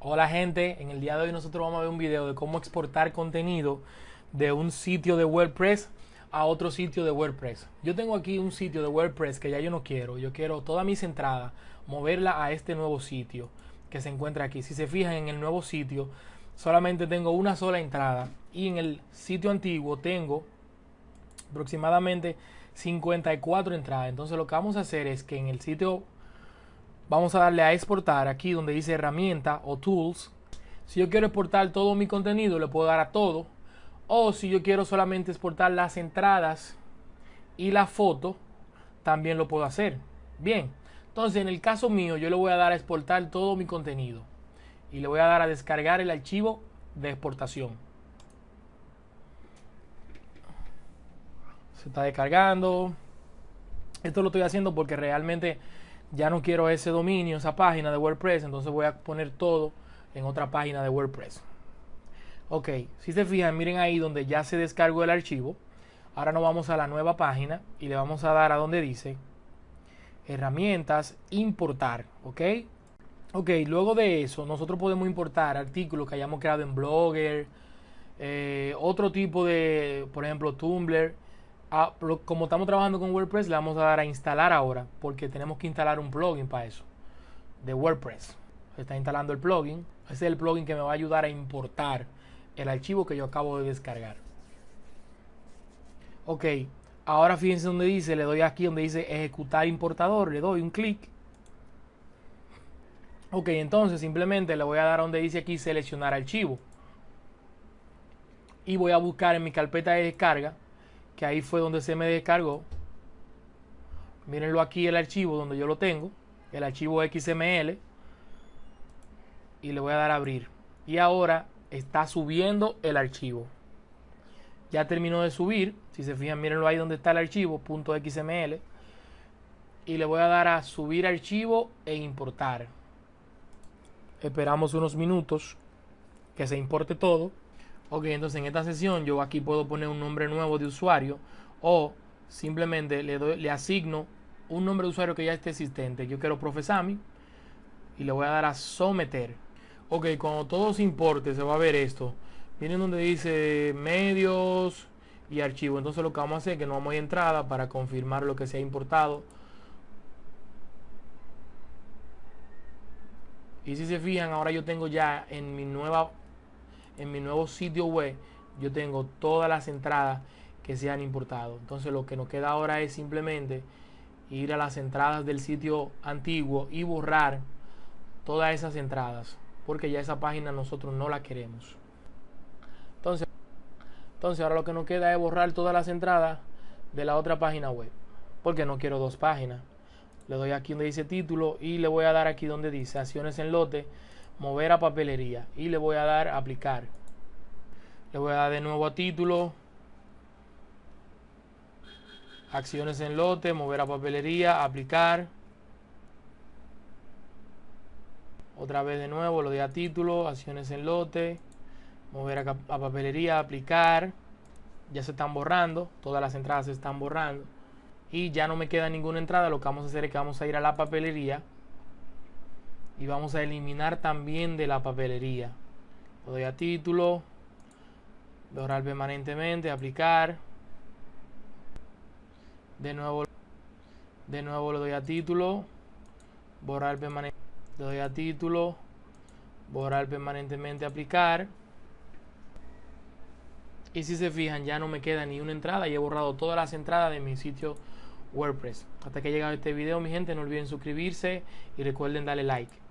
Hola gente, en el día de hoy nosotros vamos a ver un video de cómo exportar contenido de un sitio de WordPress a otro sitio de WordPress. Yo tengo aquí un sitio de WordPress que ya yo no quiero, yo quiero todas mis entradas moverla a este nuevo sitio que se encuentra aquí. Si se fijan en el nuevo sitio, solamente tengo una sola entrada y en el sitio antiguo tengo aproximadamente 54 entradas. Entonces lo que vamos a hacer es que en el sitio vamos a darle a exportar aquí donde dice herramienta o tools. Si yo quiero exportar todo mi contenido, le puedo dar a todo. O si yo quiero solamente exportar las entradas y la foto, también lo puedo hacer. Bien, entonces en el caso mío, yo le voy a dar a exportar todo mi contenido. Y le voy a dar a descargar el archivo de exportación. Se está descargando. Esto lo estoy haciendo porque realmente ya no quiero ese dominio, esa página de WordPress, entonces voy a poner todo en otra página de WordPress. Ok, si se fijan, miren ahí donde ya se descargó el archivo. Ahora nos vamos a la nueva página y le vamos a dar a donde dice herramientas, importar, ok. Ok, luego de eso nosotros podemos importar artículos que hayamos creado en Blogger, eh, otro tipo de, por ejemplo, Tumblr Como estamos trabajando con WordPress, le vamos a dar a instalar ahora, porque tenemos que instalar un plugin para eso, de WordPress. Se está instalando el plugin. Ese es el plugin que me va a ayudar a importar el archivo que yo acabo de descargar. Ok, ahora fíjense donde dice, le doy aquí donde dice ejecutar importador, le doy un clic. Ok, entonces simplemente le voy a dar donde dice aquí seleccionar archivo. Y voy a buscar en mi carpeta de descarga que ahí fue donde se me descargó. Mírenlo aquí el archivo donde yo lo tengo, el archivo XML. Y le voy a dar a abrir. Y ahora está subiendo el archivo. Ya terminó de subir. Si se fijan, mírenlo ahí donde está el archivo, .xml. Y le voy a dar a subir archivo e importar. Esperamos unos minutos que se importe todo. Ok, entonces en esta sesión yo aquí puedo poner un nombre nuevo de usuario o simplemente le, doy, le asigno un nombre de usuario que ya esté existente. Yo quiero Profesami y le voy a dar a someter. Ok, cuando todo se importe se va a ver esto. Miren donde dice medios y archivo. Entonces lo que vamos a hacer es que nos vamos a entrada para confirmar lo que se ha importado. Y si se fijan, ahora yo tengo ya en mi nueva en mi nuevo sitio web yo tengo todas las entradas que se han importado. Entonces lo que nos queda ahora es simplemente ir a las entradas del sitio antiguo y borrar todas esas entradas. Porque ya esa página nosotros no la queremos. Entonces, entonces ahora lo que nos queda es borrar todas las entradas de la otra página web. Porque no quiero dos páginas. Le doy aquí donde dice título y le voy a dar aquí donde dice acciones en lote mover a papelería y le voy a dar aplicar. Le voy a dar de nuevo a título. Acciones en lote mover a papelería aplicar. Otra vez de nuevo lo doy a título acciones en lote mover a, a papelería aplicar. Ya se están borrando todas las entradas se están borrando. Y ya no me queda ninguna entrada lo que vamos a hacer es que vamos a ir a la papelería y vamos a eliminar también de la papelería. Lo doy a título borrar permanentemente aplicar. De nuevo de nuevo le doy a título borrar permanentemente le doy a título borrar permanentemente aplicar. Y si se fijan ya no me queda ni una entrada y he borrado todas las entradas de mi sitio WordPress. Hasta que ha llegado este video mi gente no olviden suscribirse y recuerden darle like